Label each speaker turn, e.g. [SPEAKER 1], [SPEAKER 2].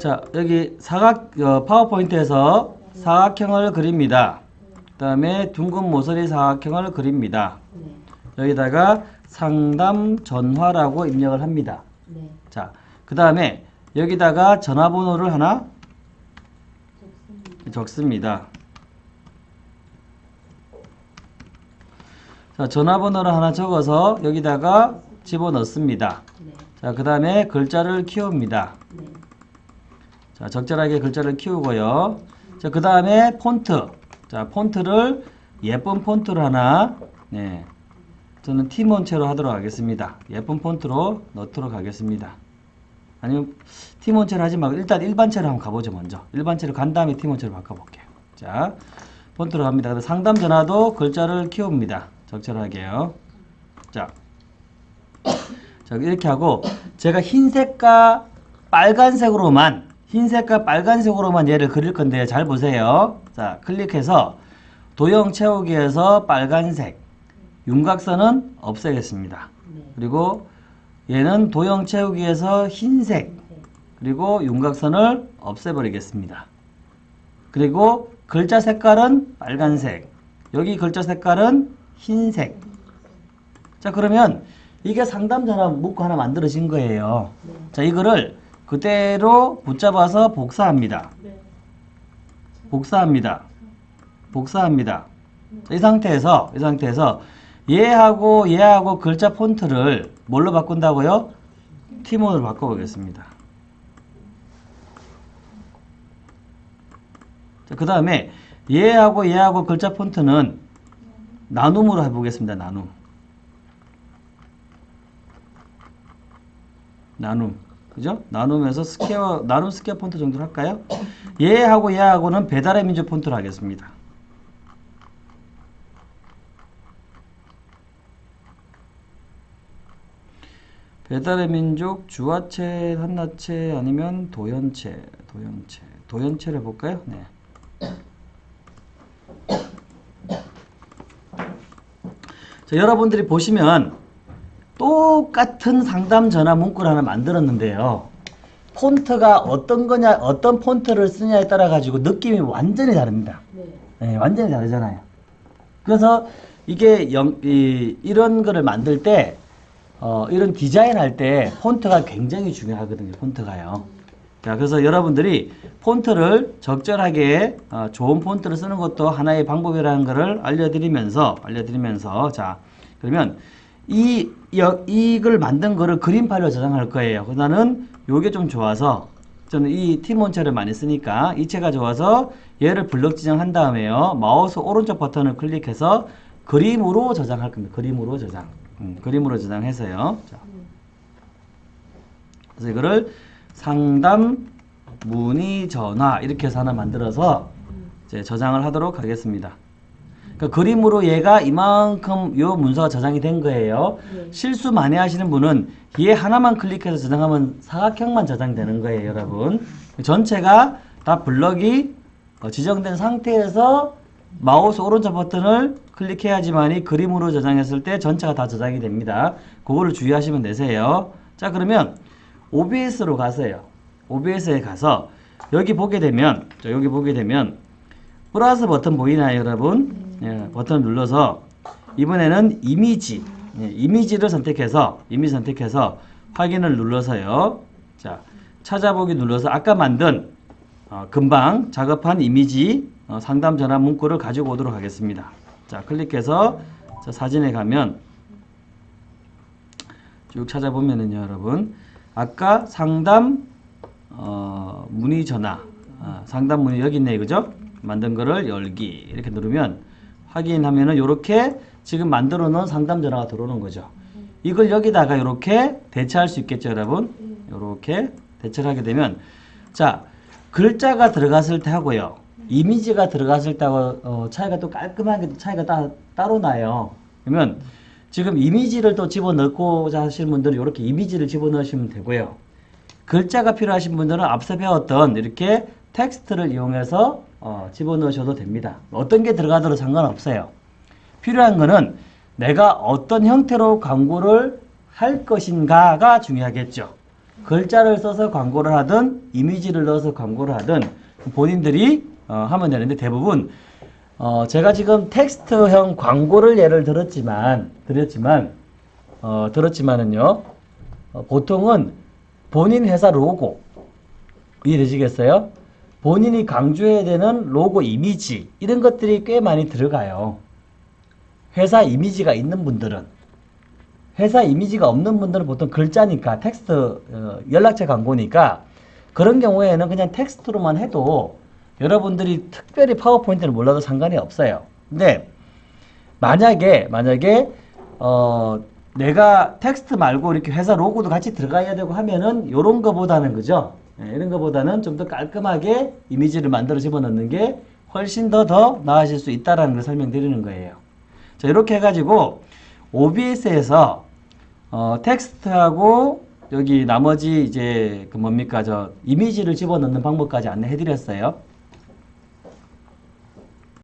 [SPEAKER 1] 자, 여기 사각, 어, 파워포인트에서 사각형을 그립니다. 그 다음에 둥근 모서리 사각형을 그립니다.
[SPEAKER 2] 네.
[SPEAKER 1] 여기다가 상담 전화라고 입력을 합니다.
[SPEAKER 2] 네.
[SPEAKER 1] 자, 그 다음에 여기다가 전화번호를 하나. 적습니다. 자, 전화번호를 하나 적어서 여기다가 집어넣습니다.
[SPEAKER 2] 네.
[SPEAKER 1] 자, 그 다음에 글자를 키웁니다.
[SPEAKER 2] 네.
[SPEAKER 1] 자, 적절하게 글자를 키우고요. 자, 그 다음에 폰트. 자, 폰트를 예쁜 폰트로 하나, 네. 저는 티몬체로 하도록 하겠습니다. 예쁜 폰트로 넣도록 하겠습니다. 아니면 티몬체로 하지 말고 일단 일반체로 한번 가보죠, 먼저. 일반체로 간 다음에 티몬체로 바꿔볼게요. 자, 폰트로 갑니다. 상담 전화도 글자를 키웁니다. 적절하게요. 자, 자, 이렇게 하고 제가 흰색과 빨간색으로만 흰색과 빨간색으로만 얘를 그릴 건데 잘 보세요. 자, 클릭해서 도형 채우기에서 빨간색 윤곽선은 없애겠습니다.
[SPEAKER 2] 네.
[SPEAKER 1] 그리고 얘는 도형 채우기에서 흰색 그리고 윤곽선을 없애버리겠습니다. 그리고 글자 색깔은 빨간색 여기 글자 색깔은 흰색 자 그러면 이게 상담 전화 문구 하나 만들어진 거예요.
[SPEAKER 2] 네.
[SPEAKER 1] 자 이거를 그대로 붙잡아서 복사합니다.
[SPEAKER 2] 네.
[SPEAKER 1] 복사합니다. 복사합니다. 자, 이 상태에서 이 상태에서 얘하고 얘하고 글자 폰트를 뭘로 바꾼다고요? 티몬으로 바꿔보겠습니다. 자, 그 다음에 얘하고 얘하고 글자 폰트는 나눔으로 해보겠습니다. 나눔. 나눔. 그죠? 나눔에서 스퀘어, 나눔 스퀘어 폰트 정도로 할까요? 얘하고 얘하고는 배달의 민족 폰트로 하겠습니다. 배달의 민족 주아체, 한나체 아니면 도현체, 도연체, 도연체를 볼까요? 네. 자, 여러분들이 보시면 똑같은 상담 전화 문구를 하나 만들었는데요. 폰트가 어떤 거냐, 어떤 폰트를 쓰냐에 따라 가지고 느낌이 완전히 다릅니다.
[SPEAKER 2] 네.
[SPEAKER 1] 네, 완전히 다르잖아요. 그래서 이게 영, 이, 이런 거를 만들 때, 어, 이런 디자인 할 때 폰트가 굉장히 중요하거든요. 폰트가요. 자, 그래서 여러분들이 폰트를 적절하게 어, 좋은 폰트를 쓰는 것도 하나의 방법이라는 것을 알려드리면서 알려드리면서 자 그러면 이 여, 이걸 만든 거를 그림 파일로 저장할 거예요. 그래서 나는 요게 좀 좋아서 저는 이 티몬체를 많이 쓰니까 이체가 좋아서 얘를 블럭 지정한 다음에요. 마우스 오른쪽 버튼을 클릭해서 그림으로 저장할 겁니다. 그림으로 저장. 음, 그림으로 저장해서요. 자. 그래서 이거를 상담 문의 전화 이렇게 해서 하나 만들어서 저장을 하도록 하겠습니다. 그러니까 그림으로 얘가 이만큼 요 문서가 저장이 된 거예요.
[SPEAKER 2] 네.
[SPEAKER 1] 실수 많이 하시는 분은 얘 하나만 클릭해서 저장하면 사각형만 저장되는 거예요, 여러분. 전체가 다 블럭이 어, 지정된 상태에서 마우스 오른쪽 버튼을 클릭해야지만이 그림으로 저장했을 때 전체가 다 저장이 됩니다. 그거를 주의하시면 되세요. 자, 그러면 OBS로 가세요. OBS에 가서 여기 보게 되면 자, 여기 보게 되면 플러스 버튼 보이나요, 여러분? 예, 버튼 눌러서 이번에는 이미지 예, 이미지를 선택해서 이미지 선택해서 확인을 눌러서요. 자, 찾아보기 눌러서 아까 만든 어, 금방 작업한 이미지 어, 상담 전화 문구를 가지고 오도록 하겠습니다. 자, 클릭해서 자, 사진에 가면 쭉 찾아보면은요, 여러분. 아까 상담 어, 문의 전화 아, 상담 문의 여기 있네 그죠? 만든 거를 열기 이렇게 누르면 확인하면은 요렇게 지금 만들어 놓은 상담 전화가 들어오는 거죠. 이걸 여기다가 이렇게 대체할 수 있겠죠, 여러분? 이렇게 대체를 하게 되면 자 글자가 들어갔을 때 하고요, 이미지가 들어갔을 때하고 어, 차이가 또 깔끔하게 차이가 따, 따로 나요. 그러면 지금 이미지를 또 집어넣고자 하시는 분들은 이렇게 이미지를 집어넣으시면 되고요. 글자가 필요하신 분들은 앞서 배웠던 이렇게 텍스트를 이용해서 어, 집어넣으셔도 됩니다. 어떤 게 들어가도 상관없어요. 필요한 거는 내가 어떤 형태로 광고를 할 것인가가 중요하겠죠. 글자를 써서 광고를 하든 이미지를 넣어서 광고를 하든 본인들이 어, 하면 되는데 대부분 어, 제가 지금 텍스트형 광고를 예를 들었지만 드렸지만 어, 들었지만은요 어, 보통은 본인 회사 로고 이해되시겠어요? 본인이 강조해야 되는 로고 이미지 이런 것들이 꽤 많이 들어가요. 회사 이미지가 있는 분들은 회사 이미지가 없는 분들은 보통 글자니까 텍스트 어, 연락처 광고니까 그런 경우에는 그냥 텍스트로만 해도 여러분들이 특별히 파워포인트를 몰라도 상관이 없어요. 근데 만약에 만약에 어 내가 텍스트 말고 이렇게 회사 로고도 같이 들어가야 되고 하면은 이런 거보다는 그죠? 예, 이런 거보다는 좀 더 깔끔하게 이미지를 만들어 집어넣는 게 훨씬 더 더 나아질 수 있다라는 걸 설명드리는 거예요. 자 이렇게 해가지고 OBS에서 어, 텍스트하고 여기 나머지 이제 그 뭡니까 저 이미지를 집어넣는 방법까지 안내해드렸어요.